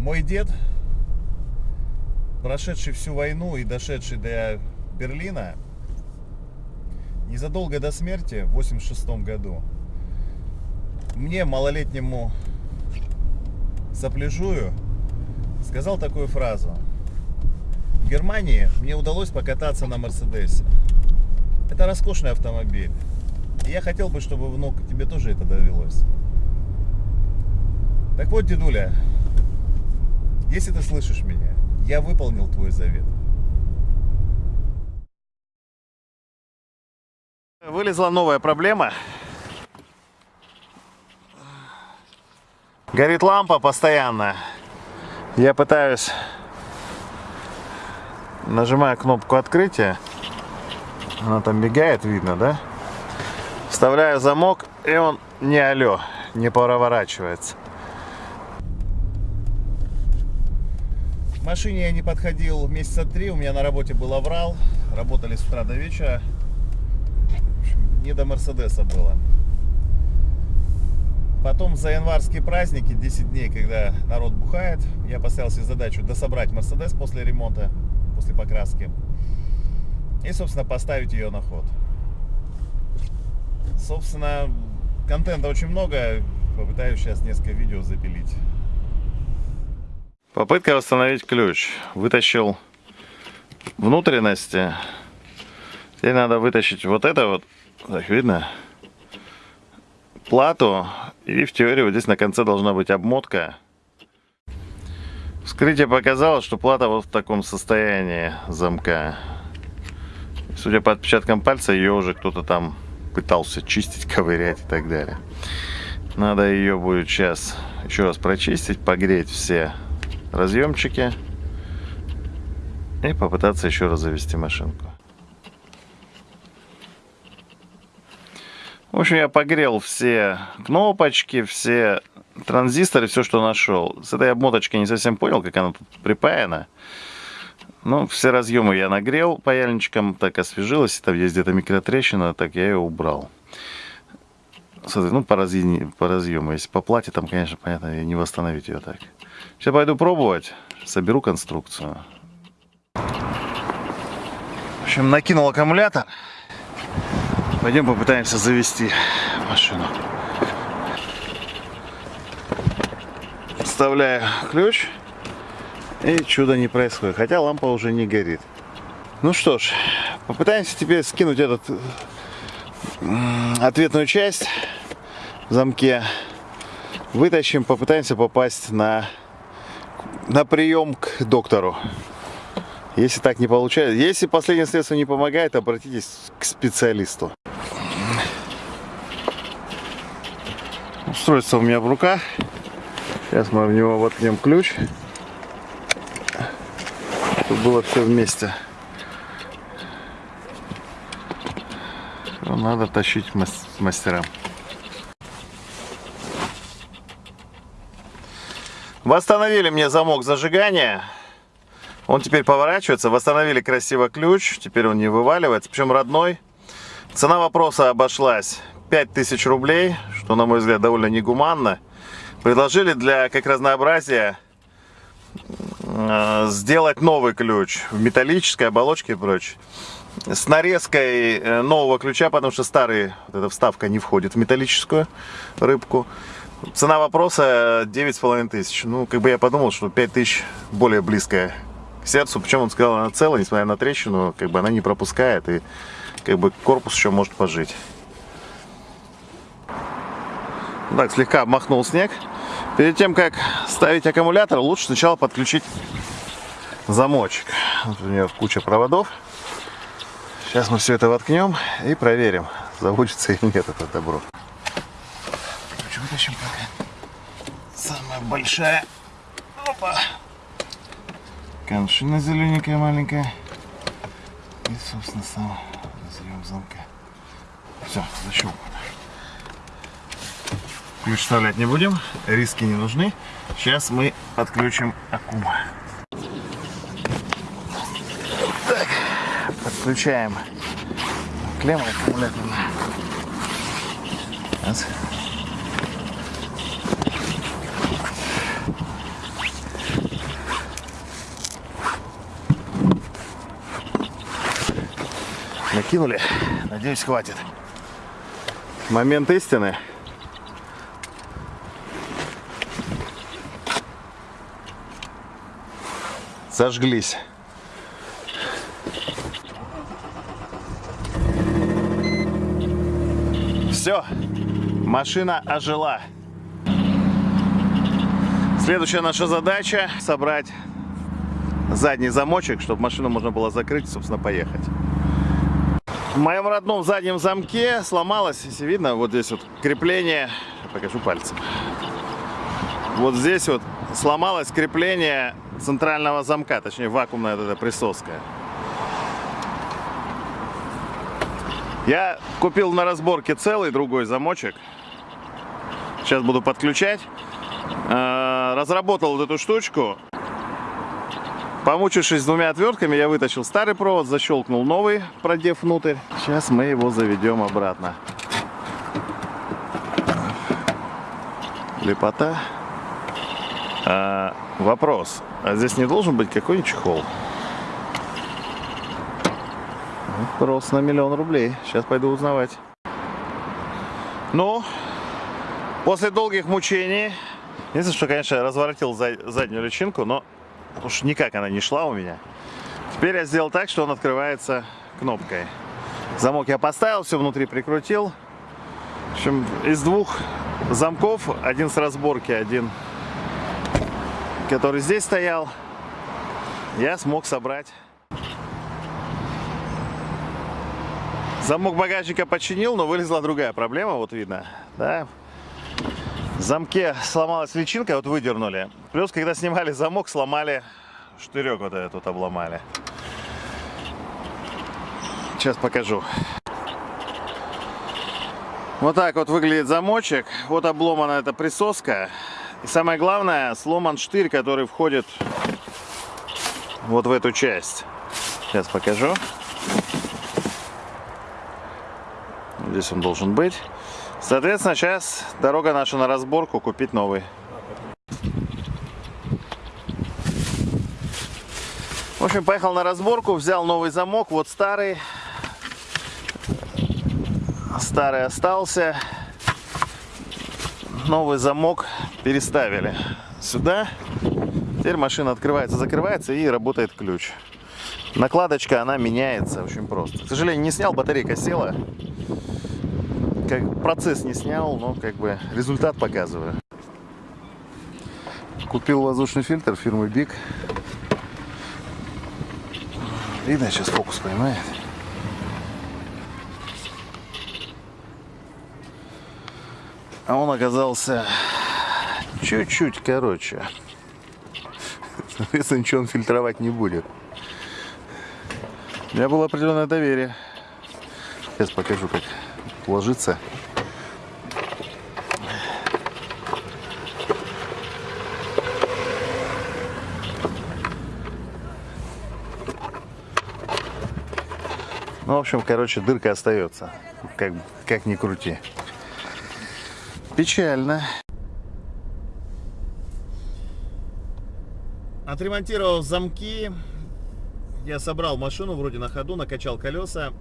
Мой дед, прошедший всю войну и дошедший до Берлина, незадолго до смерти, в 86 году, мне, малолетнему сопляжую, сказал такую фразу. В Германии мне удалось покататься на Мерседесе. Это роскошный автомобиль. И я хотел бы, чтобы, внук, тебе тоже это довелось. Так вот, дедуля, если ты слышишь меня, я выполнил твой завет. Вылезла новая проблема. Горит лампа постоянно. Я пытаюсь, нажимая кнопку открытия, она там бегает, видно, да? Вставляю замок, и он не алё, не проворачивается. К машине я не подходил месяца три, у меня на работе был аврал, работали с утра до вечера. В общем, не до Мерседеса было. Потом за январские праздники, 10 дней, когда народ бухает, я поставил себе задачу дособрать Мерседес после ремонта, после покраски. И, собственно, поставить ее на ход. Собственно, контента очень много. Попытаюсь сейчас несколько видео запилить. Попытка восстановить ключ. Вытащил внутренности. Теперь надо вытащить вот это вот. Так, видно? Плату. И в теории вот здесь на конце должна быть обмотка. Вскрытие показало, что плата вот в таком состоянии замка. Судя по отпечаткам пальца, ее уже кто-то там пытался чистить, ковырять и так далее. Надо ее будет сейчас еще раз прочистить, погреть все разъемчики и попытаться еще раз завести машинку. В общем, я погрел все кнопочки, все транзисторы, все, что нашел. С этой обмоточкой не совсем понял, как она тут припаяна. Ну, все разъемы я нагрел паяльничком, так освежилось. Там есть где-то микротрещина, так я ее убрал. Ну, по, разъему, по разъему. Если по плате, там, конечно, понятно, не восстановить ее так. Сейчас пойду пробовать, соберу конструкцию. В общем, накинул аккумулятор. Пойдем попытаемся завести машину. Вставляю ключ. И чудо не происходит. Хотя лампа уже не горит. Ну что ж, попытаемся теперь скинуть этот ответную часть в замке. Вытащим, попытаемся попасть на, на прием к доктору. Если так не получается, если последнее средство не помогает, обратитесь к специалисту. Устройство у меня в руках. Сейчас мы в него воткнем ключ. Чтобы было все вместе. Надо тащить мастерам. Восстановили мне замок зажигания. Он теперь поворачивается. Восстановили красиво ключ. Теперь он не вываливается. Причем родной. Цена вопроса обошлась 5000 рублей, что, на мой взгляд, довольно негуманно. Предложили для, как разнообразия, э, сделать новый ключ в металлической оболочке и прочее. С нарезкой э, нового ключа, потому что старый, вот эта вставка не входит в металлическую рыбку. Цена вопроса 9,5 тысяч. Ну, как бы я подумал, что 5 тысяч более близкая к сердцу. Причем он сказал, она целая, несмотря на трещину, как бы она не пропускает. И как бы корпус еще может пожить. Так, слегка обмахнул снег. Перед тем, как ставить аккумулятор, лучше сначала подключить замочек. Вот у него куча проводов. Сейчас мы все это воткнем и проверим, заводится или нет это добро. Короче, вытащим пока. Самая большая. Опа. Коншина зелененькая маленькая. И, собственно, сам разъем замка. Все, защелкнуто. Ключ вставлять не будем, риски не нужны. Сейчас мы подключим аккум. Включаем клемму аккумуляторную. Раз. Накинули. Надеюсь, хватит. Момент истины. Сожглись. Все, машина ожила. Следующая наша задача собрать задний замочек, чтобы машину можно было закрыть, собственно, поехать. В моем родном заднем замке сломалось, если видно, вот здесь вот крепление, покажу пальцем. Вот здесь вот сломалось крепление центрального замка, точнее вакуумная эта присоска. Я купил на разборке целый другой замочек. Сейчас буду подключать. Э, разработал вот эту штучку. Помучившись с двумя отвертками, я вытащил старый провод, защелкнул новый, продев внутрь. Сейчас мы его заведем обратно. Лепота. А, вопрос. А здесь не должен быть какой-нибудь чехол? Вопрос на миллион рублей. Сейчас пойду узнавать. Ну, после долгих мучений, единственное, что, конечно, я разворотил заднюю личинку, но уж никак она не шла у меня. Теперь я сделал так, что он открывается кнопкой. Замок я поставил, все внутри прикрутил. В общем, из двух замков, один с разборки, один, который здесь стоял, я смог собрать Замок багажника починил, но вылезла другая проблема, вот видно, да. В замке сломалась личинка, вот выдернули. Плюс, когда снимали замок, сломали штырек вот этот вот обломали. Сейчас покажу. Вот так вот выглядит замочек. Вот обломана эта присоска. И самое главное, сломан штырь, который входит вот в эту часть. Сейчас покажу. Здесь он должен быть. Соответственно, сейчас дорога наша на разборку, купить новый. В общем, поехал на разборку, взял новый замок, вот старый. Старый остался. Новый замок переставили сюда. Теперь машина открывается, закрывается и работает ключ. Накладочка, она меняется очень просто. К сожалению, не снял, батарейка села как процесс не снял, но как бы результат показываю. Купил воздушный фильтр фирмы Big. Видно, сейчас фокус поймает. А он оказался чуть-чуть короче. Соответственно, ничего он фильтровать не будет. У меня было определенное доверие. Сейчас покажу, как ложится. Ну, в общем, короче, дырка остается. Как, как ни крути. Печально. Отремонтировал замки. Я собрал машину вроде на ходу, накачал колеса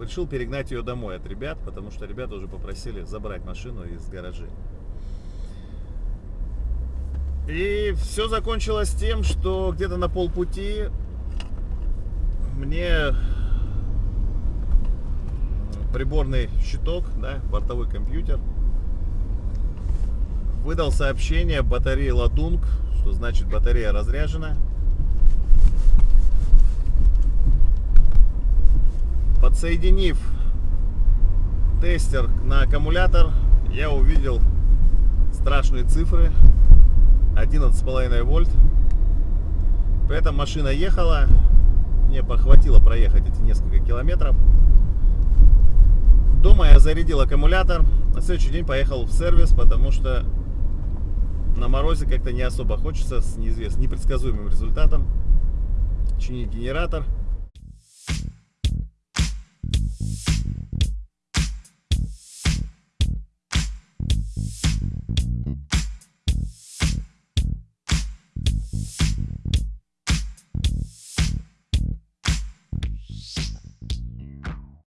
решил перегнать ее домой от ребят, потому что ребята уже попросили забрать машину из гаражей. И все закончилось тем, что где-то на полпути мне приборный щиток, да, бортовой компьютер, выдал сообщение батареи ладунг, что значит батарея разряжена. Подсоединив тестер на аккумулятор, я увидел страшные цифры 11,5 вольт. При этом машина ехала, мне похватило проехать эти несколько километров. Дома я зарядил аккумулятор, на следующий день поехал в сервис, потому что на морозе как-то не особо хочется с неизвестным, непредсказуемым результатом чинить генератор.